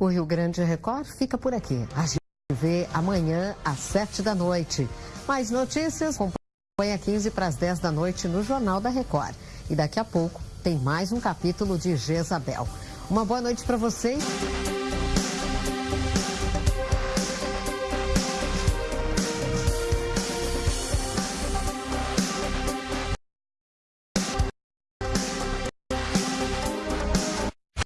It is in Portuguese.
O Rio Grande Record fica por aqui. A gente vê amanhã às sete da noite. Mais notícias, acompanha 15 para as 10 da noite no Jornal da Record. E daqui a pouco tem mais um capítulo de Jezabel. Uma boa noite para vocês.